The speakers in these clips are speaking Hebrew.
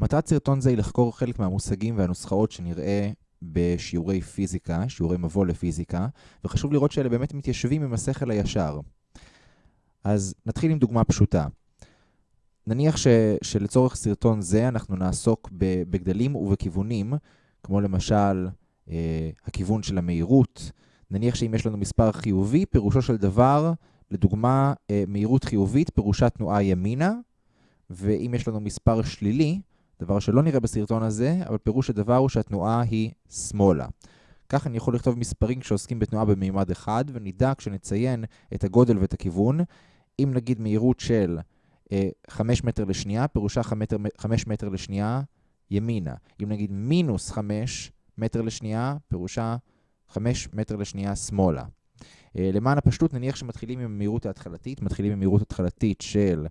מטרת סרטון זה היא לחקור חלק מהמושגים והנוסחאות שנראה בשיעורי פיזיקה, שיעורי מבוא לפיזיקה, וחשוב לראות שאלה באמת מתיישבים עם השכל הישר. אז נתחיל עם דוגמה פשוטה. נניח ש, שלצורך סרטון זה אנחנו נעסוק בגדלים ובכיוונים, כמו למשל אה, הכיוון של המהירות. נניח שאם יש לנו מספר חיובי, פירושו של דבר, לדוגמה, אה, מהירות חיובית פירושה תנועה ימינה, ואם יש לנו מספר שלילי, דבר שלא נראה בסרטון הזה, אבל פירוש הדבר הוא שהתנועה היא שמאלה. כך אני יכול לכתוב מספרים כשעוסקים בתנועה במימד אחד, ונדע כשנציין את הגודל ואת הכיוון, אם נגיד מהירות של אה, 5 מטר לשנייה, פירושה 5 מטר, 5 מטר לשנייה ימינה. אם נגיד מינוס 5 מטר לשנייה, פירושה 5 מטר לשנייה שמאלה. אה, למען הפשטות, נניח שמתחילים עם המהירות ההתחלתית, מתחילים עם מהירות התחלתית של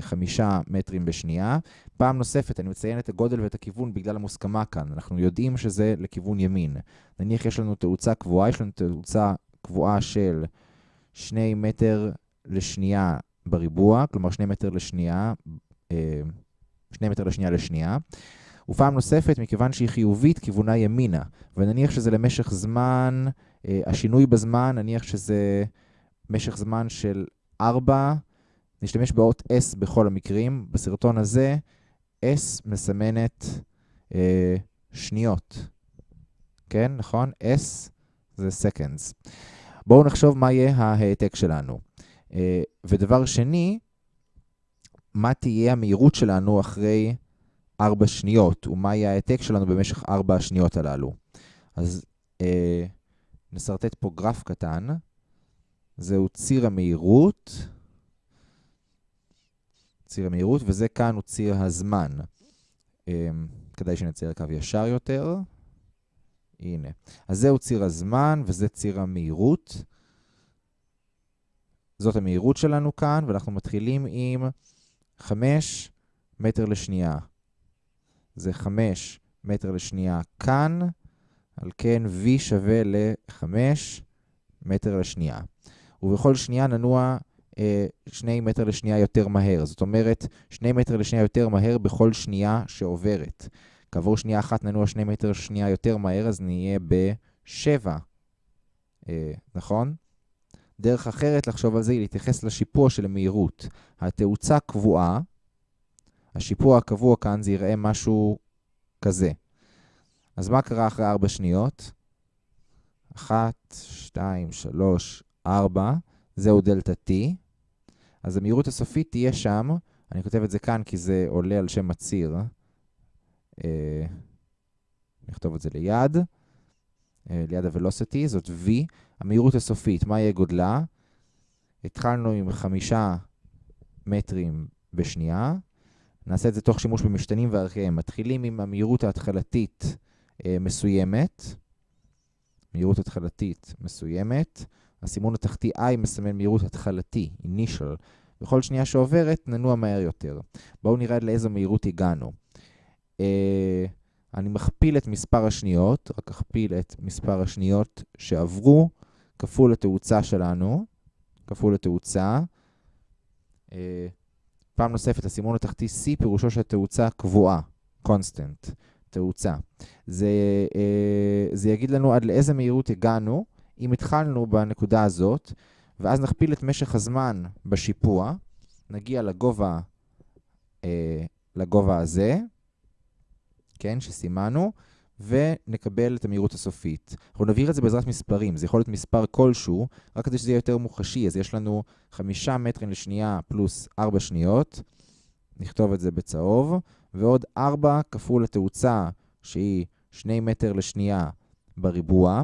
חמישה מטרים בשנייה. פעם נוספת, אני מציין את הגודל ואת הכיוון בגלל המוסכמה כאן. אנחנו יודעים שזה לכיוון ימין. נניח יש לנו תאוצה קבועה, יש לנו תאוצה קבועה של 2 מטר לשנייה בריבוע, כלומר 2 מטר לשנייה, 2 אה, מטר לשנייה לשנייה. ופעם נוספת, מכיוון שהיא חיובית, כיוונה ימינה. ונניח שזה למשך זמן, אה, השינוי בזמן, נניח שזה משך זמן של 4, נשתמש באות S בכל המקרים. בסרטון הזה, S מסמנת אה, שניות. כן, נכון? S זה seconds. בואו נחשוב מה יהיה ההעתק שלנו. אה, ודבר שני, מה תהיה המהירות שלנו אחרי 4 שניות, ומה יהיה ההעתק שלנו במשך 4 השניות הללו. אז אה, נסרטט פה גרף קטן. זהו ציר המהירות. ציר המהירות, וזה כאן הוא ציר הזמן. אה, כדאי שנצייר קו ישר יותר. הנה. אז זהו ציר הזמן, וזה ציר המהירות. זאת המהירות שלנו כאן, ואנחנו מתחילים עם 5 מטר לשנייה. זה 5 מטר לשנייה כאן, על כן V שווה ל-5 מטר לשנייה. ובכל שנייה ננוע 2 מטר לשנייה יותר מהר. זאת אומרת, 2 מטר לשנייה יותר מהר בכל שנייה שעוברת. כעבור שנייה אחת ננוע 2 מטר לשנייה יותר מהר, אז נהיה ב-7, אה, נכון? דרך אחרת לחשוב על זה היא להתייחס לשיפוע של המהירות. התאוצה קבועה, השיפוע הקבוע כאן זה יראה משהו כזה. אז מה קרה אחרי 4 שניות? 1, 2, 3, 4, זהו דלתה T. אז המהירות הסופית תהיה שם, אני כותב את זה כאן כי זה עולה על שם הציר. אה, נכתוב את זה ליד, אה, ליד ה-velocity, זאת V. המהירות הסופית, מה יהיה גודלה? התחלנו עם 5 מטרים בשנייה. נעשה את זה תוך שימוש במשתנים וערכיהם. מתחילים עם המהירות ההתחלתית אה, מסוימת. מהירות התחלתית מסוימת. הסימון התחתי I מסמן מהירות התחלתי, initial. בכל שנייה שעוברת ננוע מהר יותר. בואו נראה לאיזו מהירות הגענו. אה, אני מכפיל את מספר השניות, רק אכפיל את מספר השניות שעברו, כפול התאוצה שלנו, כפול התאוצה. אה, פעם נוספת, הסימון התחתי C פירושו של תאוצה קבועה, constant, תאוצה. זה, אה, זה יגיד לנו עד לאיזה מהירות הגענו, אם התחלנו בנקודה הזאת, ואז נכפיל את משך הזמן בשיפוע, נגיע לגובה, אה, לגובה הזה, כן, שסימנו, ונקבל את המהירות הסופית. אנחנו נבהיר את זה בעזרת מספרים, זה יכול להיות מספר כלשהו, רק כדי שזה יהיה יותר מוחשי. אז יש לנו 5 מטרים לשנייה פלוס 4 שניות, נכתוב את זה בצהוב, ועוד 4 כפול התאוצה, שהיא 2 מטר לשנייה בריבוע,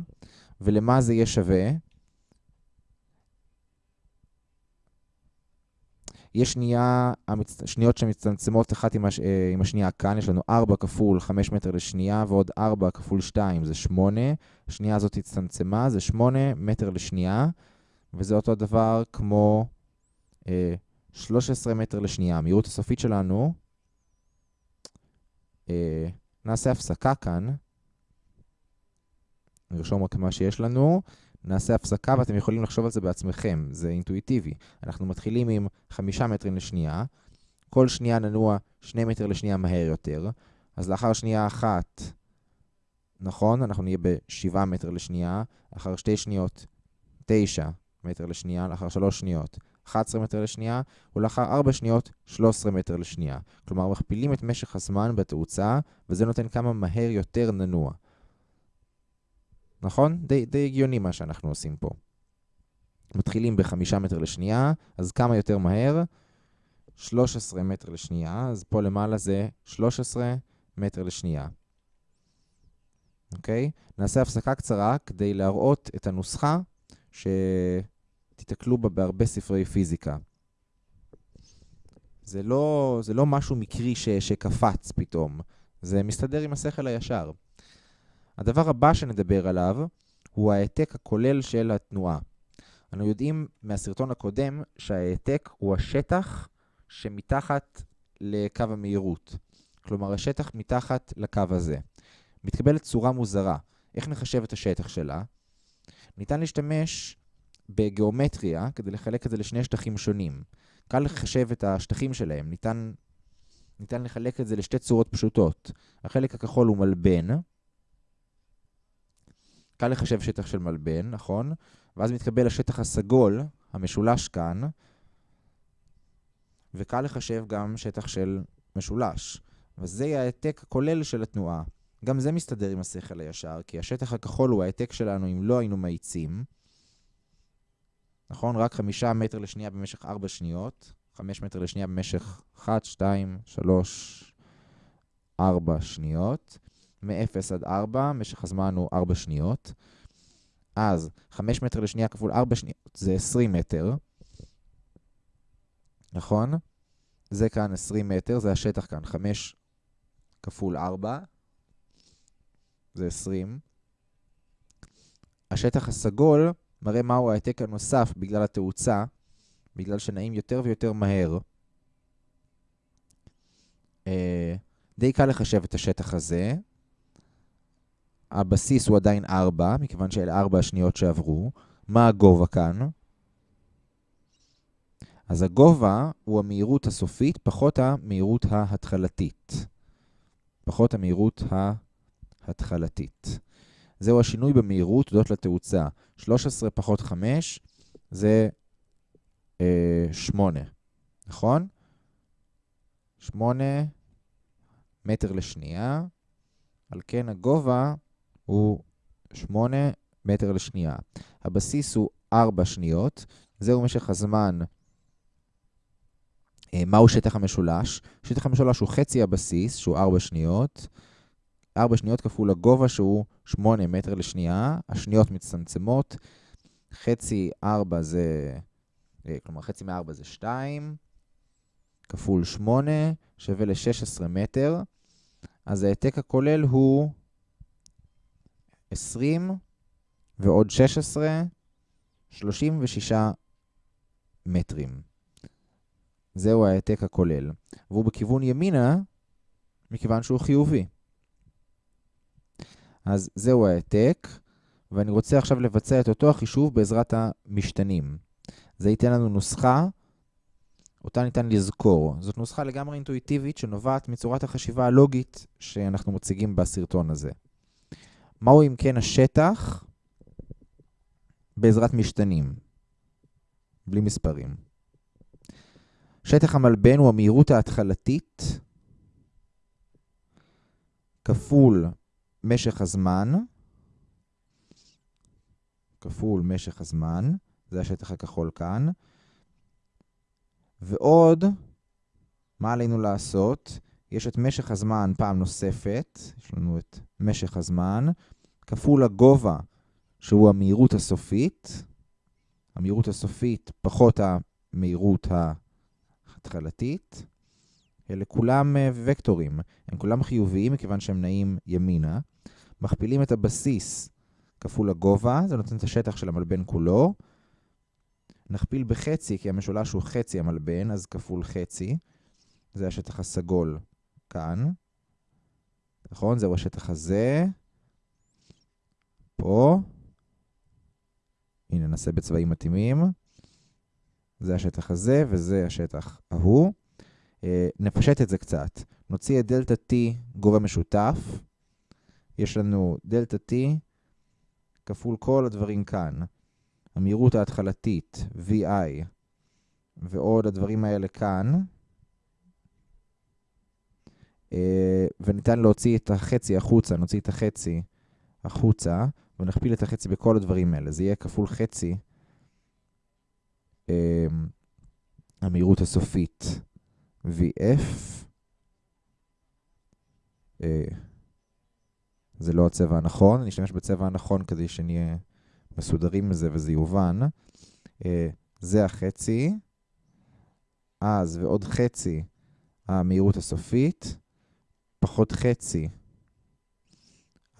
ולמה זה יהיה שווה? יש שנייה, שניות שמצטמצמות אחת עם, הש, אה, עם השנייה כאן, יש לנו 4 כפול 5 מטר לשנייה, ועוד 4 כפול 2 זה 8. השנייה הזאת הצטמצמה, זה 8 מטר לשנייה, וזה אותו דבר כמו אה, 13 מטר לשנייה. המהירות הסופית שלנו, אה, נעשה הפסקה כאן, נרשום רק מה שיש לנו. נעשה הפסקה ואתם יכולים לחשוב על זה בעצמכם, זה אינטואיטיבי. אנחנו מתחילים עם 5 מטרים לשנייה, כל שנייה ננוע 2 מטר לשנייה מהר יותר, אז לאחר שנייה אחת, נכון, אנחנו נהיה ב-7 מטר לשנייה, לאחר שתי שניות, 9 מטר לשנייה, לאחר 3 שניות, 11 מטר לשנייה, ולאחר 4 שניות, 13 מטר לשנייה. כלומר, מכפילים את משך הזמן בתאוצה, וזה נותן כמה מהר יותר ננוע. נכון? די, די הגיוני מה שאנחנו עושים פה. מתחילים ב-5 מטר לשנייה, אז כמה יותר מהר? 13 מטר לשנייה, אז פה למעלה זה 13 מטר לשנייה. אוקיי? נעשה הפסקה קצרה כדי להראות את הנוסחה שתתקלו בה בהרבה ספרי פיזיקה. זה לא, זה לא משהו מקרי ש, שקפץ פתאום, זה מסתדר עם השכל הישר. הדבר הבא שנדבר עליו הוא ההעתק הכולל של התנועה. אנו יודעים מהסרטון הקודם שההעתק הוא השטח שמתחת לקו המהירות. כלומר, השטח מתחת לקו הזה. מתקבלת צורה מוזרה. איך נחשב את השטח שלה? ניתן להשתמש בגיאומטריה כדי לחלק את זה לשני שטחים שונים. קל לחשב את השטחים שלהם. ניתן, ניתן לחלק את זה לשתי צורות פשוטות. החלק הכחול הוא מלבן. קל לחשב שטח של מלבן, נכון? ואז מתקבל השטח הסגול, המשולש כאן, וקל לחשב גם שטח של משולש. וזה יהיה ההעתק הכולל של התנועה. גם זה מסתדר עם השכל הישר, כי השטח הכחול הוא ההעתק שלנו אם לא היינו מאיצים. נכון? רק חמישה מטר לשנייה במשך ארבע שניות. חמש מטר לשנייה במשך אחת, שתיים, שלוש, ארבע שניות. מ-0 עד 4, משך הזמן הוא 4 שניות. אז 5 מטר לשנייה כפול 4 שניות זה 20 מטר. נכון? זה כאן 20 מטר, זה השטח כאן. 5 כפול 4 זה 20. השטח הסגול מראה מהו ההעתק הנוסף בגלל התאוצה, בגלל שנעים יותר ויותר מהר. אה, די קל לחשב את השטח הזה. הבסיס הוא עדיין 4, מכיוון שאלה 4 השניות שעברו. מה הגובה כאן? אז הגובה הוא המהירות הסופית פחות המהירות ההתחלתית. פחות המהירות ההתחלתית. זהו השינוי במהירות תודות לתאוצה. 13 פחות 5 זה אה, 8, נכון? 8 מטר לשנייה. על כן הגובה הוא 8 מטר לשנייה. הבסיס הוא 4 שניות. זהו משך הזמן. אה, מהו שטח המשולש? שטח המשולש הוא חצי הבסיס, שהוא 4 שניות. 4 שניות כפול הגובה שהוא 8 מטר לשנייה. השניות מצטמצמות. חצי 4 זה, אה, כלומר חצי מ-4 זה 2, כפול 8 שווה ל-16 מטר. אז ההעתק הכולל הוא 20 ועוד 16, 36 מטרים. זהו ההעתק הכולל. והוא בכיוון ימינה, מכיוון שהוא חיובי. אז זהו ההעתק, ואני רוצה עכשיו לבצע את אותו החישוב בעזרת המשתנים. זה ייתן לנו נוסחה, אותה ניתן לזכור. זאת נוסחה לגמרי אינטואיטיבית שנובעת מצורת החשיבה הלוגית שאנחנו מציגים בסרטון הזה. מהו אם כן השטח בעזרת משתנים, בלי מספרים? שטח המלבן הוא המהירות ההתחלתית כפול משך הזמן, כפול משך הזמן, זה השטח הכחול כאן, ועוד, מה עלינו לעשות? יש את משך הזמן פעם נוספת, יש לנו את משך הזמן, כפול הגובה, שהוא המהירות הסופית, המהירות הסופית פחות המהירות ההתחלתית. אלה כולם אה, וקטורים, הם כולם חיוביים מכיוון שהם נעים ימינה. מכפילים את הבסיס כפול הגובה, זה נותן את השטח של המלבן כולו. נכפיל בחצי, כי המשולש הוא חצי המלבן, אז כפול חצי. זה השטח הסגול כאן. נכון? זהו השטח הזה. פה. הנה, נעשה בצבעים מתאימים. זה השטח הזה וזה השטח ההוא. אה, נפשט את זה קצת. נוציא את דלתה T גורם משותף. יש לנו דלתה T כפול כל הדברים כאן. המהירות ההתחלתית, VI, ועוד הדברים האלה כאן. אה, וניתן להוציא את החצי החוצה, נוציא את החצי החוצה, ונכפיל את החצי בכל הדברים האלה. זה יהיה כפול חצי אה, המהירות הסופית VF. אה, זה לא הצבע הנכון, אני אשתמש בצבע הנכון כדי שנהיה מסודרים מזה וזה יובן. זה החצי, אז ועוד חצי המהירות הסופית, פחות חצי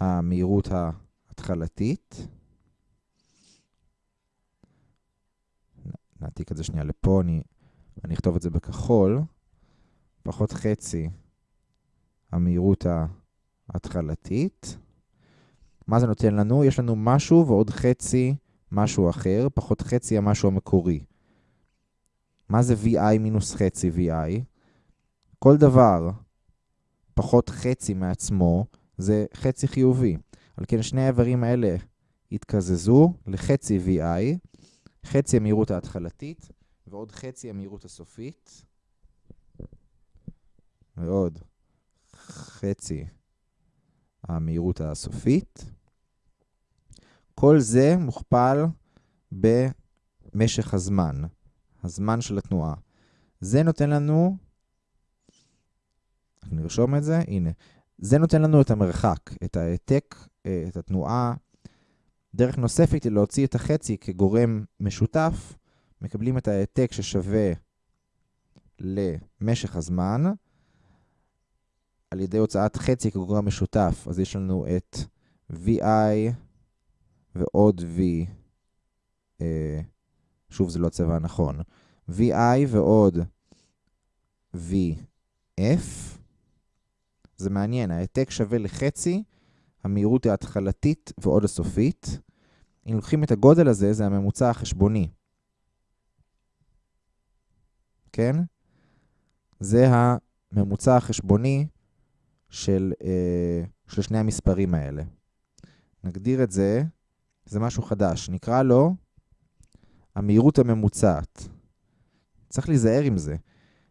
המהירות ההתחלתית. נעתיק את זה שנייה לפה, אני, אני אכתוב את זה בכחול. פחות חצי המהירות ההתחלתית. מה זה נותן לנו? יש לנו משהו ועוד חצי משהו אחר, פחות חצי המשהו המקורי. מה זה VI מינוס חצי VI? כל דבר פחות חצי מעצמו זה חצי חיובי. על כן שני האיברים האלה יתקזזו לחצי VI, חצי המהירות ההתחלתית ועוד חצי המהירות הסופית, ועוד חצי המהירות הסופית. כל זה מוכפל במשך הזמן, הזמן של התנועה. זה נותן לנו נרשום את זה, הנה. זה נותן לנו את המרחק, את העתק, אה, את התנועה. דרך נוספת היא להוציא את החצי כגורם משותף, מקבלים את העתק ששווה למשך הזמן, על ידי הוצאת חצי כגורם משותף, אז יש לנו את VI ועוד V, אה, שוב זה לא הצבע הנכון, VI ועוד VF, זה מעניין, העתק שווה לחצי, המהירות ההתחלתית ועוד הסופית. אם לוקחים את הגודל הזה, זה הממוצע החשבוני. כן? זה הממוצע החשבוני של, אה, של שני המספרים האלה. נגדיר את זה, זה משהו חדש. נקרא לו המהירות הממוצעת. צריך להיזהר עם זה.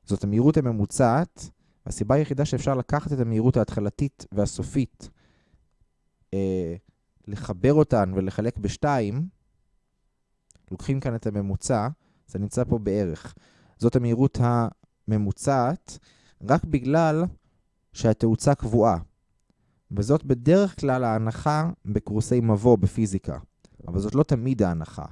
זאת המהירות הממוצעת הסיבה היחידה שאפשר לקחת את המהירות ההתחלתית והסופית, אה, לחבר אותן ולחלק בשתיים, לוקחים כאן את הממוצע, זה נמצא פה בערך. זאת המהירות הממוצעת, רק בגלל שהתאוצה קבועה. וזאת בדרך כלל ההנחה בקורסי מבוא בפיזיקה, אבל זאת לא תמיד ההנחה.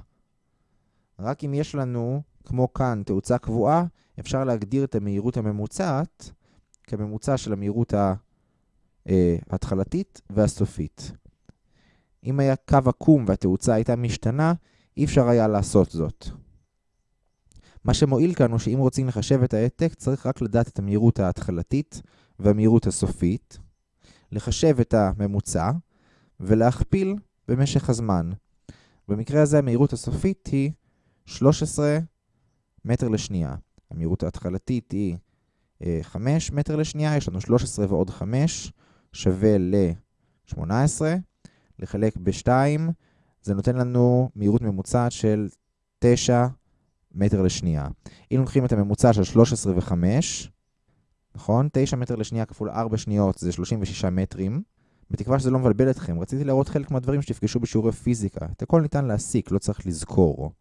רק אם יש לנו, כמו כאן, תאוצה קבועה, אפשר להגדיר את המהירות הממוצעת כממוצע של המהירות אה, ההתחלתית והסופית. אם היה קו עקום והתאוצה הייתה משתנה, אי אפשר היה לעשות זאת. מה שמועיל כאן הוא שאם רוצים לחשב את העתק, צריך רק לדעת את המהירות ההתחלתית והמהירות הסופית, לחשב את הממוצע ולהכפיל במשך הזמן. במקרה הזה המהירות הסופית היא 13 מטר לשנייה. המהירות ההתחלתית היא 5 מטר לשנייה, יש לנו 13 ועוד 5 שווה ל-18, לחלק ב-2, זה נותן לנו מהירות ממוצעת של 9 מטר לשנייה. אם לוקחים את הממוצע של 13 ו-5, נכון? 9 מטר לשנייה כפול 4 שניות זה 36 מטרים. בתקווה שזה לא מבלבל אתכם, רציתי להראות חלק מהדברים שתפגשו בשיעורי פיזיקה. את הכל ניתן להסיק, לא צריך לזכור.